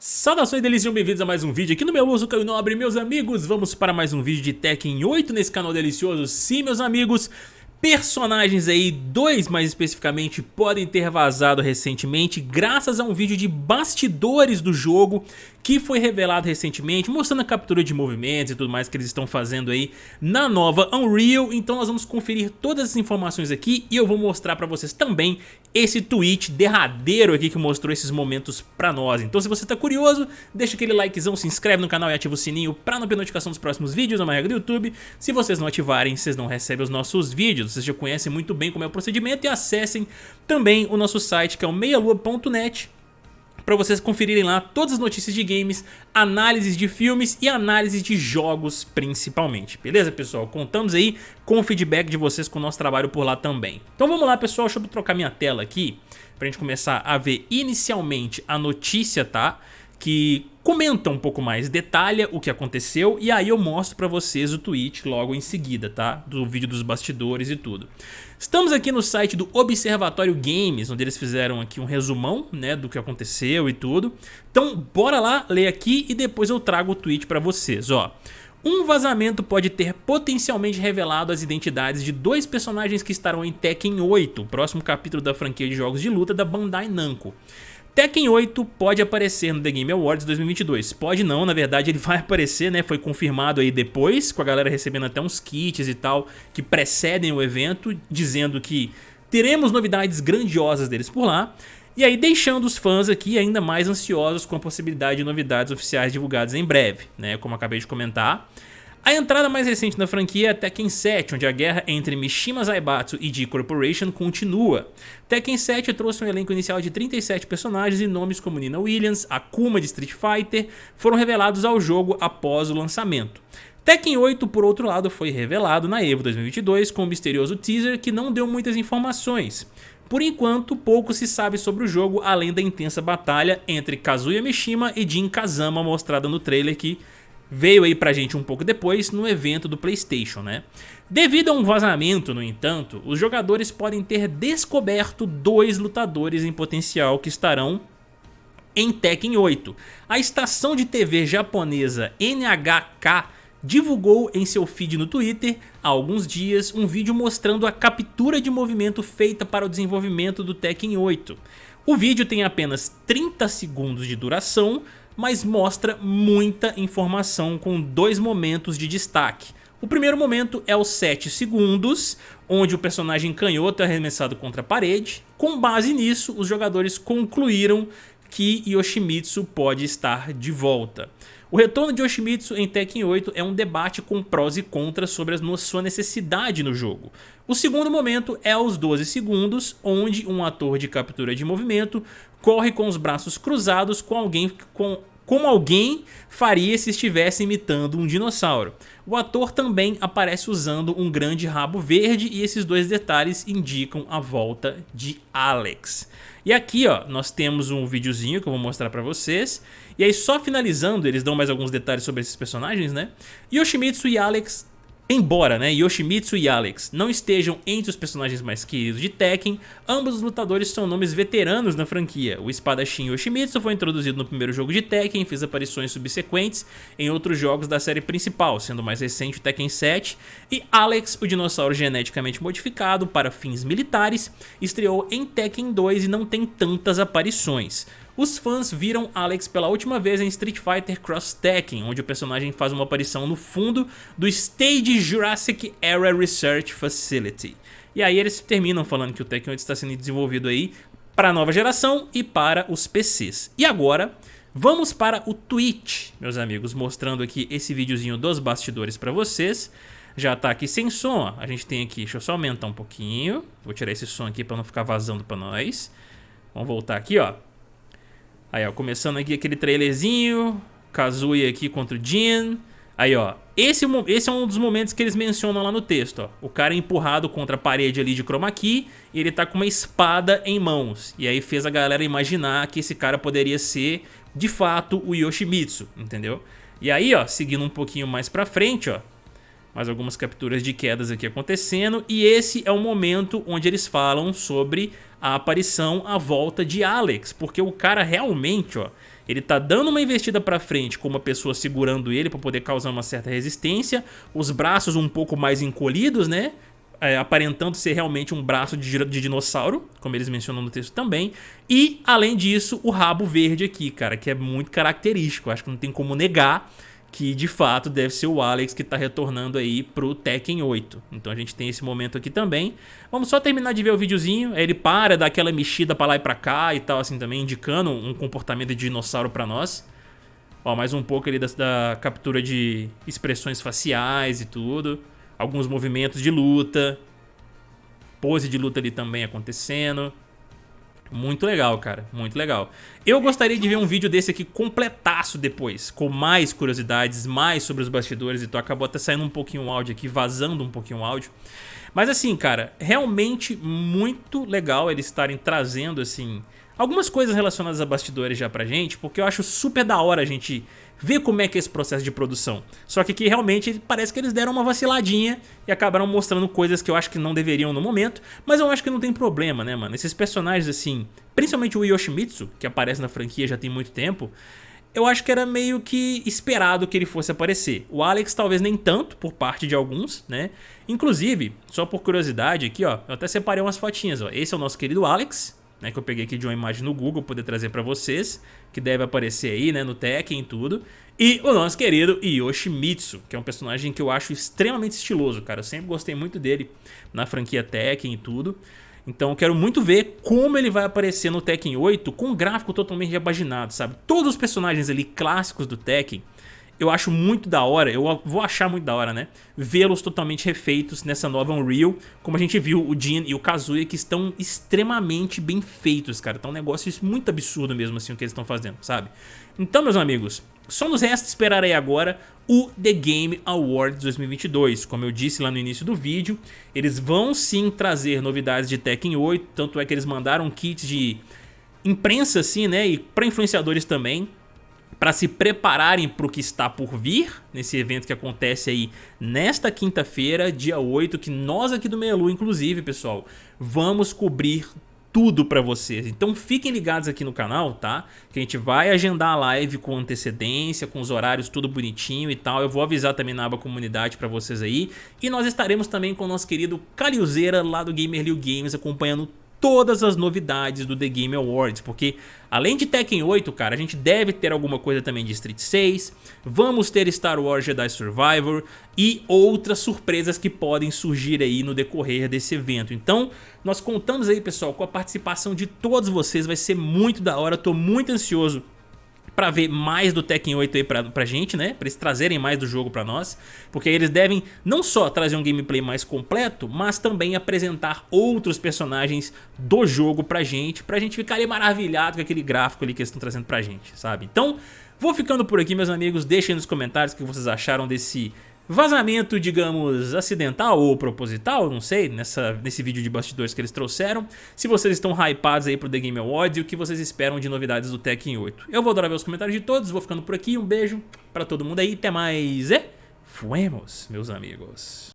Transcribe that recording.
Saudações delícias, bem-vindos a mais um vídeo aqui no meu uso Caio Nobre, meus amigos, vamos para mais um vídeo de Tekken 8 nesse canal delicioso, sim meus amigos, Personagens aí, dois mais especificamente, podem ter vazado recentemente graças a um vídeo de bastidores do jogo que foi revelado recentemente, mostrando a captura de movimentos e tudo mais que eles estão fazendo aí na nova Unreal. Então nós vamos conferir todas as informações aqui e eu vou mostrar pra vocês também esse tweet derradeiro aqui que mostrou esses momentos pra nós. Então se você tá curioso, deixa aquele likezão, se inscreve no canal e ativa o sininho pra não perder notificação dos próximos vídeos, é uma regra do YouTube. Se vocês não ativarem, vocês não recebem os nossos vídeos, vocês já conhecem muito bem como é o procedimento e acessem também o nosso site que é o meialua.net para vocês conferirem lá todas as notícias de games, análises de filmes e análises de jogos principalmente. Beleza, pessoal? Contamos aí com o feedback de vocês com o nosso trabalho por lá também. Então vamos lá, pessoal. Deixa eu trocar minha tela aqui pra gente começar a ver inicialmente a notícia, tá? Que comenta um pouco mais, detalha o que aconteceu e aí eu mostro pra vocês o tweet logo em seguida, tá? Do vídeo dos bastidores e tudo. Estamos aqui no site do Observatório Games, onde eles fizeram aqui um resumão né, do que aconteceu e tudo. Então bora lá, ler aqui e depois eu trago o tweet para vocês. Ó. Um vazamento pode ter potencialmente revelado as identidades de dois personagens que estarão em Tekken 8, o próximo capítulo da franquia de jogos de luta da Bandai Namco. Tekken 8 pode aparecer no The Game Awards 2022. Pode não, na verdade ele vai aparecer, né? Foi confirmado aí depois, com a galera recebendo até uns kits e tal, que precedem o evento, dizendo que teremos novidades grandiosas deles por lá. E aí deixando os fãs aqui ainda mais ansiosos com a possibilidade de novidades oficiais divulgadas em breve, né? Como acabei de comentar. A entrada mais recente na franquia é Tekken 7, onde a guerra entre Mishima Zaibatsu e G Corporation continua. Tekken 7 trouxe um elenco inicial de 37 personagens e nomes como Nina Williams, Akuma de Street Fighter foram revelados ao jogo após o lançamento. Tekken 8, por outro lado, foi revelado na EVO 2022 com um misterioso teaser que não deu muitas informações. Por enquanto, pouco se sabe sobre o jogo além da intensa batalha entre Kazuya Mishima e Jin Kazama mostrada no trailer que veio aí pra gente um pouco depois no evento do Playstation, né? Devido a um vazamento, no entanto, os jogadores podem ter descoberto dois lutadores em potencial que estarão em Tekken 8. A estação de TV japonesa NHK divulgou em seu feed no Twitter há alguns dias um vídeo mostrando a captura de movimento feita para o desenvolvimento do Tekken 8. O vídeo tem apenas 30 segundos de duração, mas mostra muita informação com dois momentos de destaque. O primeiro momento é os 7 segundos, onde o personagem canhoto é arremessado contra a parede. Com base nisso, os jogadores concluíram que Yoshimitsu pode estar de volta. O retorno de Yoshimitsu em Tekken 8 é um debate com prós e contras sobre a sua necessidade no jogo. O segundo momento é aos 12 segundos, onde um ator de captura de movimento corre com os braços cruzados com alguém com como alguém faria se estivesse imitando um dinossauro. O ator também aparece usando um grande rabo verde e esses dois detalhes indicam a volta de Alex. E aqui ó, nós temos um videozinho que eu vou mostrar pra vocês. E aí só finalizando, eles dão mais alguns detalhes sobre esses personagens, né? Yoshimitsu e Alex Embora né, Yoshimitsu e Alex não estejam entre os personagens mais queridos de Tekken, ambos os lutadores são nomes veteranos na franquia. O espadachim Yoshimitsu foi introduzido no primeiro jogo de Tekken e fez aparições subsequentes em outros jogos da série principal, sendo o mais recente o Tekken 7, e Alex, o dinossauro geneticamente modificado para fins militares, estreou em Tekken 2 e não tem tantas aparições. Os fãs viram Alex pela última vez em Street Fighter Cross Tekken, onde o personagem faz uma aparição no fundo do Stage Jurassic Era Research Facility. E aí eles terminam falando que o Tekken 8 está sendo desenvolvido aí para a nova geração e para os PCs. E agora, vamos para o Twitch, meus amigos, mostrando aqui esse videozinho dos bastidores para vocês. Já tá aqui sem som, a gente tem aqui, deixa eu só aumentar um pouquinho, vou tirar esse som aqui para não ficar vazando para nós. Vamos voltar aqui, ó. Aí, ó, começando aqui aquele trailerzinho, Kazuya aqui contra o Jin. Aí, ó, esse, esse é um dos momentos que eles mencionam lá no texto, ó. O cara é empurrado contra a parede ali de chroma key e ele tá com uma espada em mãos. E aí fez a galera imaginar que esse cara poderia ser, de fato, o Yoshimitsu, entendeu? E aí, ó, seguindo um pouquinho mais pra frente, ó, mais algumas capturas de quedas aqui acontecendo. E esse é o momento onde eles falam sobre a aparição, a volta de Alex. Porque o cara realmente, ó, Ele tá dando uma investida pra frente com uma pessoa segurando ele pra poder causar uma certa resistência, os braços um pouco mais encolhidos, né? É, aparentando ser realmente um braço de, de, dinossauro, como eles mencionam no texto também. E, além disso, o rabo verde aqui, cara, que é muito característico. Acho que não tem como negar que de fato deve ser o Alex que está retornando aí pro Tekken 8. Então a gente tem esse momento aqui também. Vamos só terminar de ver o videozinho, ele para, dá aquela mexida para lá e para cá e tal assim também, indicando um comportamento de dinossauro para nós. Ó, mais um pouco ali da, da captura de expressões faciais e tudo. Alguns movimentos de luta. Pose de luta ali também acontecendo. Muito legal, cara, muito legal. Eu gostaria de ver um vídeo desse aqui completaço depois, com mais curiosidades, mais sobre os bastidores, então acabou até saindo um pouquinho o áudio aqui, vazando um pouquinho o áudio. Mas assim, cara, realmente muito legal eles estarem trazendo, assim, algumas coisas relacionadas a bastidores já pra gente, porque eu acho super da hora a gente ver como é que é esse processo de produção. Só que aqui realmente parece que eles deram uma vaciladinha e acabaram mostrando coisas que eu acho que não deveriam no momento, mas eu acho que não tem problema, né, mano? Esses personagens assim, principalmente o Yoshimitsu, que aparece na franquia já tem muito tempo, eu acho que era meio que esperado que ele fosse aparecer. O Alex talvez nem tanto, por parte de alguns, né? Inclusive, só por curiosidade aqui, ó, eu até separei umas fotinhas, ó. Esse é o nosso querido Alex, né, que eu peguei aqui de uma imagem no Google poder trazer para vocês, que deve aparecer aí, né, no Tekken e tudo. E o nosso querido Yoshimitsu, que é um personagem que eu acho extremamente estiloso, cara. Eu sempre gostei muito dele na franquia Tekken e tudo. Então eu quero muito ver como ele vai aparecer no Tekken 8 com um gráfico totalmente repaginado, sabe? Todos os personagens ali clássicos do Tekken eu acho muito da hora, eu vou achar muito da hora, né? Vê-los totalmente refeitos nessa nova Unreal, como a gente viu o Jin e o Kazuya, que estão extremamente bem feitos, cara. Tá um negócio muito absurdo mesmo, assim, o que eles estão fazendo, sabe? Então, meus amigos, só nos resta esperar aí agora o The Game Awards 2022. Como eu disse lá no início do vídeo, eles vão sim trazer novidades de Tekken 8, tanto é que eles mandaram kits de imprensa, assim, né? E para influenciadores também para se prepararem para o que está por vir, nesse evento que acontece aí nesta quinta-feira, dia 8, que nós aqui do Melu, inclusive, pessoal, vamos cobrir tudo para vocês. Então fiquem ligados aqui no canal, tá? Que a gente vai agendar a live com antecedência, com os horários tudo bonitinho e tal. Eu vou avisar também na aba comunidade para vocês aí. E nós estaremos também com o nosso querido Cariuzeira lá do Gamer Liu Games acompanhando todas as novidades do The Game Awards, porque além de Tekken 8, cara, a gente deve ter alguma coisa também de Street 6, vamos ter Star Wars Jedi Survivor e outras surpresas que podem surgir aí no decorrer desse evento. Então, nós contamos aí, pessoal, com a participação de todos vocês, vai ser muito da hora, tô muito ansioso para ver mais do Tekken 8 aí pra, pra gente, né? Pra eles trazerem mais do jogo pra nós. Porque eles devem não só trazer um gameplay mais completo, mas também apresentar outros personagens do jogo pra gente. Pra gente ficar ali maravilhado com aquele gráfico ali que eles estão trazendo pra gente, sabe? Então, vou ficando por aqui, meus amigos. Deixem nos comentários o que vocês acharam desse vazamento, digamos, acidental ou proposital, não sei, nessa, nesse vídeo de bastidores que eles trouxeram. Se vocês estão hypados aí pro The Game Awards e o que vocês esperam de novidades do Tekken 8. Eu vou adorar ver os comentários de todos, vou ficando por aqui, um beijo pra todo mundo aí, até mais e fuemos, meus amigos.